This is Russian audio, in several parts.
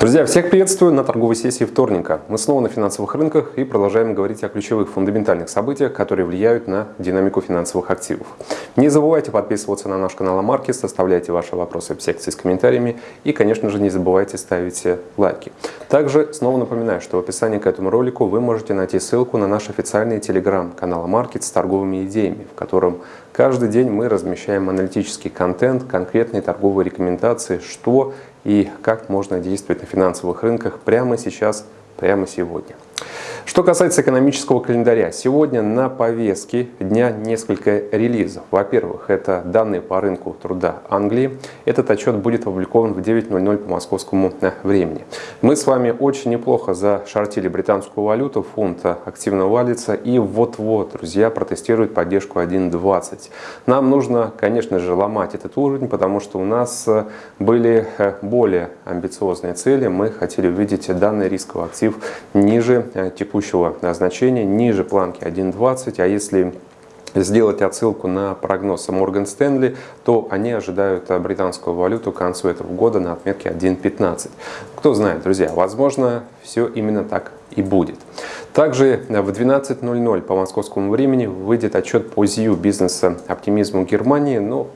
Друзья, всех приветствую на торговой сессии вторника. Мы снова на финансовых рынках и продолжаем говорить о ключевых фундаментальных событиях, которые влияют на динамику финансовых активов. Не забывайте подписываться на наш канал Амаркис, оставляйте ваши вопросы в секции с комментариями и, конечно же, не забывайте ставить лайки. Также снова напоминаю, что в описании к этому ролику вы можете найти ссылку на наш официальный телеграм-канал Маркет с торговыми идеями, в котором каждый день мы размещаем аналитический контент, конкретные торговые рекомендации, что и как можно действовать на финансовых рынках прямо сейчас, прямо сегодня. Что касается экономического календаря, сегодня на повестке дня несколько релизов. Во-первых, это данные по рынку труда Англии. Этот отчет будет опубликован в 9.00 по московскому э, времени. Мы с вами очень неплохо зашортили британскую валюту, фунт активно валится и вот-вот, друзья, протестируют поддержку 1.20. Нам нужно, конечно же, ломать этот уровень, потому что у нас э, были э, более амбициозные цели. Мы хотели увидеть данный рисковый актив ниже текущего текущего значения ниже планки 1.20, а если сделать отсылку на прогноз Морган Стэнли, то они ожидают британскую валюту к концу этого года на отметке 1.15. Кто знает, друзья, возможно, все именно так и будет. Также в 12.00 по московскому времени выйдет отчет по ЗИУ бизнеса оптимизму Германии. Ну,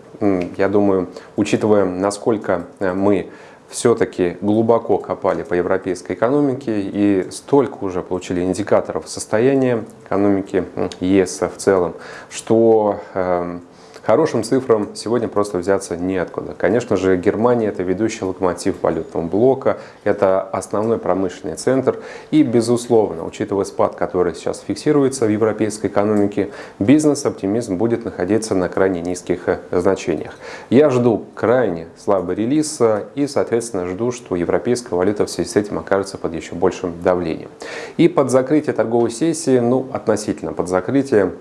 я думаю, учитывая, насколько мы все-таки глубоко копали по европейской экономике и столько уже получили индикаторов состояния экономики ЕС в целом, что эм, Хорошим цифрам сегодня просто взяться неоткуда. Конечно же, Германия – это ведущий локомотив валютного блока, это основной промышленный центр. И, безусловно, учитывая спад, который сейчас фиксируется в европейской экономике, бизнес-оптимизм будет находиться на крайне низких э, значениях. Я жду крайне слабый релиз и, соответственно, жду, что европейская валюта в связи с этим окажется под еще большим давлением. И под закрытие торговой сессии, ну, относительно под закрытие,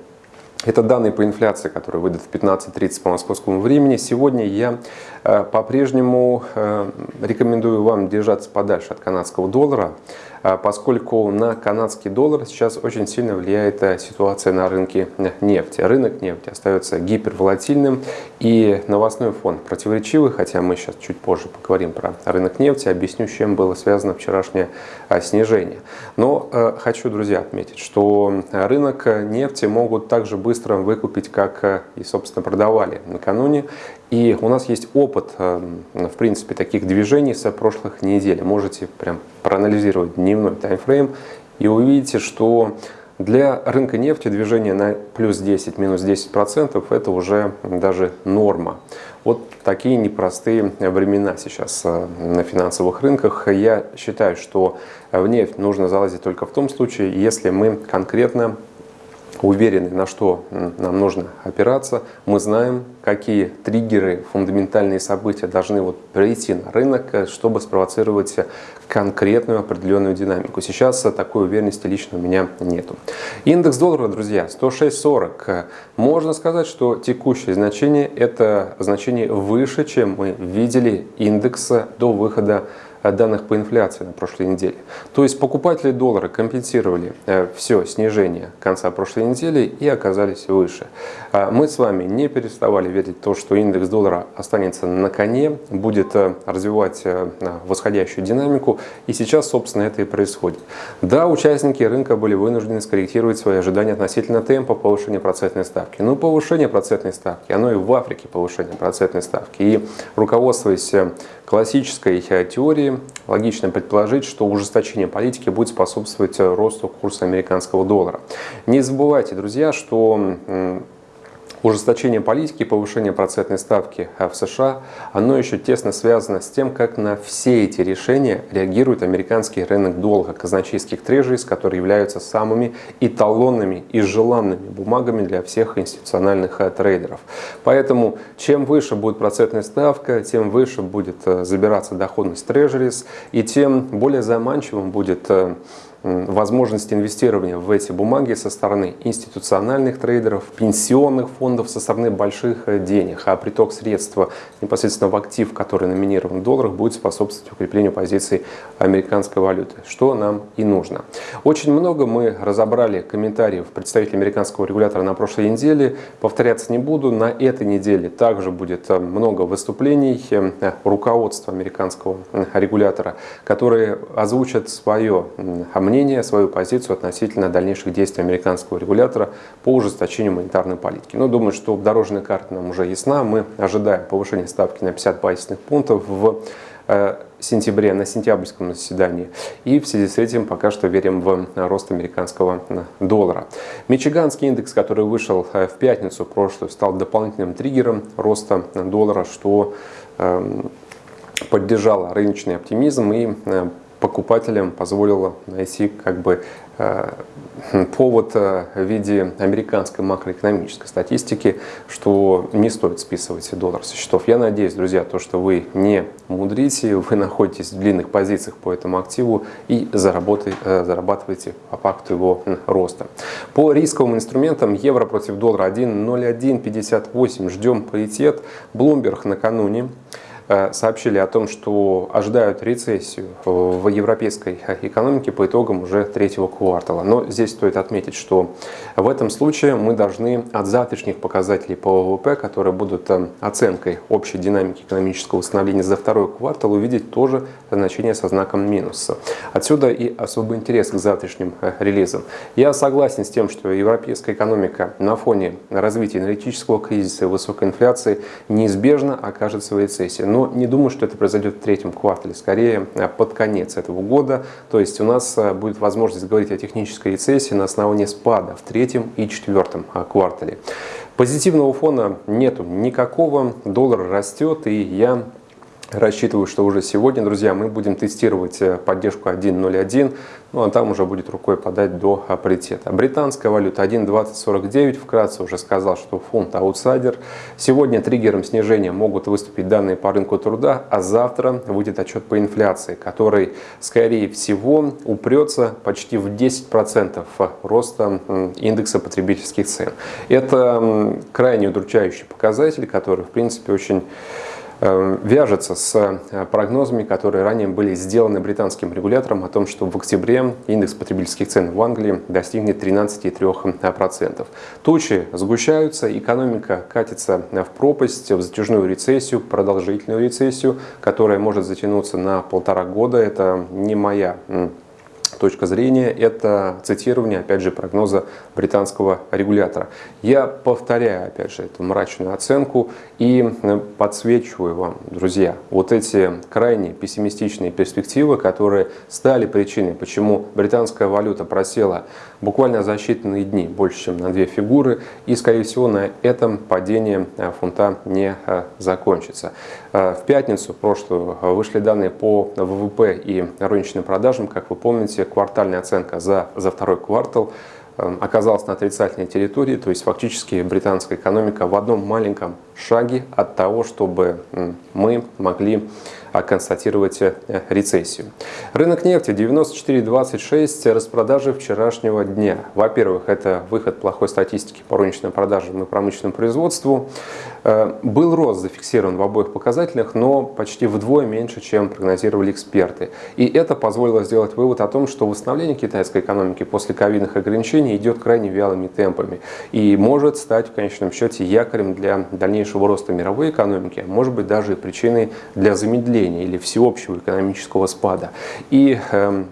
это данные по инфляции, которые выйдут в 15.30 по московскому времени. Сегодня я э, по-прежнему э, рекомендую вам держаться подальше от канадского доллара. А, поскольку на канадский доллар сейчас очень сильно влияет э, ситуация на рынке нефти. Рынок нефти остается гиперволатильным и новостной фон противоречивый, хотя мы сейчас чуть позже поговорим про рынок нефти, объясню, с чем было связано вчерашнее а, снижение. Но э, хочу, друзья, отметить, что рынок нефти могут также быстро выкупить, как э, и, собственно, продавали накануне. И у нас есть опыт, эм, в принципе, таких движений с прошлых недель. Можете прям проанализировать дневной таймфрейм и увидите, что для рынка нефти движение на плюс 10, минус 10% это уже даже норма. Вот такие непростые времена сейчас э, на финансовых рынках. Я считаю, что в нефть нужно залазить только в том случае, если мы конкретно уверены, на что нам нужно опираться. Мы знаем, какие триггеры, фундаментальные события должны вот прийти на рынок, э, чтобы спровоцировать конкретную определенную динамику. Сейчас такой уверенности лично у меня нету. Индекс доллара, друзья, 106.40. Можно сказать, что текущее значение это значение выше, чем мы видели индекса до выхода данных по инфляции на прошлой неделе. То есть покупатели доллара компенсировали э, все снижение конца прошлой недели и оказались выше. А мы с вами не переставали верить в то, что индекс доллара останется на коне, будет э, развивать э, восходящую динамику, и сейчас, собственно, это и происходит. Да, участники рынка были вынуждены скорректировать свои ожидания относительно темпа повышения процентной ставки. Но повышение процентной ставки, оно и в Африке повышение процентной ставки. И руководствуясь классической логично предположить, что ужесточение политики будет способствовать росту курса американского доллара. Не забывайте, друзья, что Ужесточение политики и повышение процентной ставки в США, оно еще тесно связано с тем, как на все эти решения реагирует американский рынок долга казначейских трежерис, которые являются самыми эталонными и желанными бумагами для всех институциональных э, трейдеров. Поэтому чем выше будет процентная ставка, тем выше будет э, забираться доходность трежерис, и тем более заманчивым будет э, возможность инвестирования в эти бумаги со стороны институциональных трейдеров, пенсионных фондов, со стороны больших э, денег, а приток средств непосредственно в актив, который номинирован в долларах, будет способствовать укреплению позиций американской валюты, что нам и нужно. Очень много мы разобрали комментариев представителей американского регулятора на прошлой неделе, повторяться не буду, на этой неделе также будет э, много выступлений э, руководства американского регулятора, которые озвучат свое мнение, свою позицию относительно дальнейших действий американского регулятора по ужесточению монетарной политики. Но думаю, что дорожная карта нам уже ясна. Мы ожидаем повышения ставки на 50 базисных пунктов в э, сентябре, на сентябрьском заседании. И в связи с этим пока что верим в рост американского доллара. Мичиганский индекс, который вышел э, в пятницу прошлую, стал дополнительным триггером роста доллара, что эм, поддержало рыночный оптимизм и э, покупателям позволило найти как бы э, повод э, в виде американской макроэкономической статистики, что не стоит списывать доллар со счетов. Я надеюсь, друзья, то, что вы не мудрите, вы находитесь в длинных позициях по этому активу и зарабатываете по факту его роста. По рисковым инструментам евро против доллара 1.0158. Ждем паритет. Bloomberg накануне Э, сообщили о том, что ожидают рецессию в европейской экономике по итогам уже третьего квартала. Но здесь стоит отметить, что в этом случае мы должны от завтрашних показателей по ВВП, которые будут э, оценкой общей динамики экономического восстановления за второй квартал, увидеть тоже значение со знаком минус. Отсюда и особый интерес к завтрашним э, релизам. Я согласен с тем, что европейская экономика на фоне развития энергетического кризиса и высокой инфляции неизбежно окажется в рецессии но не думаю, что это произойдет в третьем квартале, скорее э, под конец этого года. То есть у нас э, будет возможность говорить о технической рецессии на основании спада в третьем и четвертом э, квартале. Позитивного фона нету никакого, доллар растет, и я Рассчитываю, что уже сегодня, друзья, мы будем тестировать э, поддержку 1.01, ну а там уже будет рукой подать до паритета. Британская валюта 1.2049, вкратце уже сказал, что фунт аутсайдер. Сегодня триггером снижения могут выступить данные по рынку труда, а завтра выйдет отчет по инфляции, который, скорее всего, упрется почти в 10% роста индекса потребительских цен. Это крайне удручающий показатель, который, в принципе, очень вяжется с э, прогнозами, которые ранее были сделаны британским регулятором о том, что в октябре индекс потребительских цен в Англии достигнет 13,3%. Тучи сгущаются, экономика катится в пропасть, в затяжную рецессию, продолжительную рецессию, которая может затянуться на полтора года. Это не моя точка зрения, это цитирование, опять же, прогноза британского регулятора. Я повторяю, опять же, эту мрачную оценку и э, подсвечиваю вам, друзья, вот эти крайне пессимистичные перспективы, которые стали причиной, почему британская валюта просела буквально за считанные дни, больше, чем на две фигуры, и, скорее всего, на этом падение э, фунта не э, закончится. В пятницу прошлую вышли данные по ВВП и розничным продажам, как вы помните, квартальная оценка за, за второй квартал эм, оказалась на отрицательной территории, то есть фактически британская экономика в одном маленьком шаге от того, чтобы мы могли а, констатировать э, рецессию. Рынок нефти 94.26, распродажи вчерашнего дня. Во-первых, это выход плохой статистики по розничным продажам и промышленному производству. Э, был рост зафиксирован в обоих показателях, но почти вдвое меньше, чем прогнозировали эксперты. И это позволило сделать вывод о том, что восстановление китайской экономики после ковидных ограничений идет крайне вялыми темпами и может стать в конечном счете якорем для дальнейшего роста мировой экономики, а может быть даже и причиной для замедления или всеобщего экономического спада. И эм,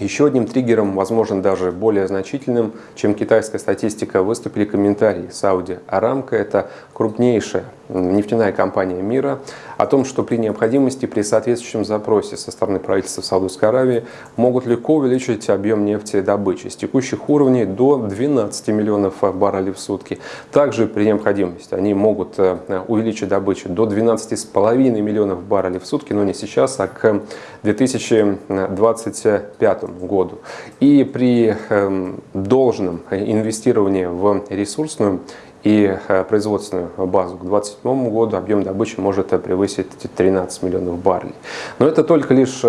еще одним триггером, возможно, даже более значительным, чем китайская статистика, выступили комментарии Сауди Арамка. Это крупнейшая нефтяная компания мира, о том, что при необходимости, при соответствующем запросе со стороны правительства Саудовской Аравии могут легко увеличить объем нефтедобычи с текущих уровней до 12 миллионов баррелей в сутки. Также при необходимости они могут э, увеличить добычу до 12,5 миллионов баррелей в сутки, но не сейчас, а к 2025 году. И при эм, должном инвестировании в ресурсную и производственную базу к 2027 году объем добычи может превысить 13 миллионов баррелей. Но это только лишь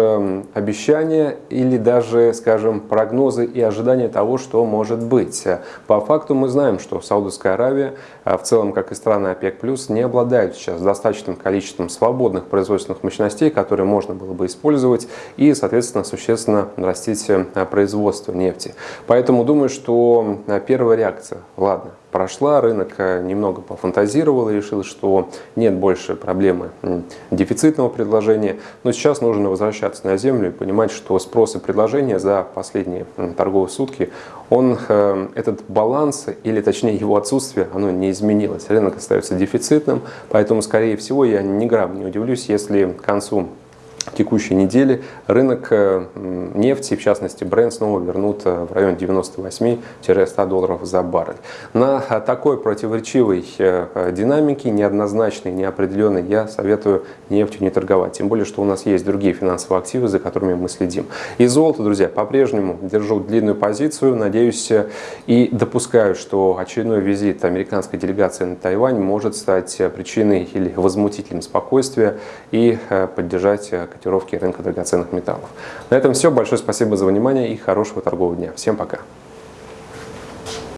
обещания или даже, скажем, прогнозы и ожидания того, что может быть. По факту мы знаем, что Саудовская Аравия, в целом, как и страны ОПЕК+, не обладают сейчас достаточным количеством свободных производственных мощностей, которые можно было бы использовать и, соответственно, существенно растить производство нефти. Поэтому думаю, что первая реакция, ладно, прошла, рынок э, немного пофантазировал и решил, что нет больше проблемы дефицитного предложения. Но сейчас нужно возвращаться на землю и понимать, что спрос и предложение за последние торговые сутки, он, э, этот баланс, или точнее его отсутствие, оно не изменилось. Рынок остается дефицитным, поэтому, скорее всего, я ни грамма не удивлюсь, если к концу текущей недели рынок э, нефти, в частности Brent, снова вернут э, в район 98-100 долларов за баррель. На э, такой противоречивой динамике, неоднозначной, неопределенной, я советую нефтью не торговать. Тем более, что у нас есть другие финансовые активы, за которыми мы следим. И золото, друзья, по-прежнему держу длинную позицию. Надеюсь и допускаю, что очередной визит американской делегации на Тайвань может стать причиной или возмутителем спокойствия и поддержать котировки рынка драгоценных металлов. На этом все. Большое спасибо за внимание и хорошего торгового дня. Всем пока.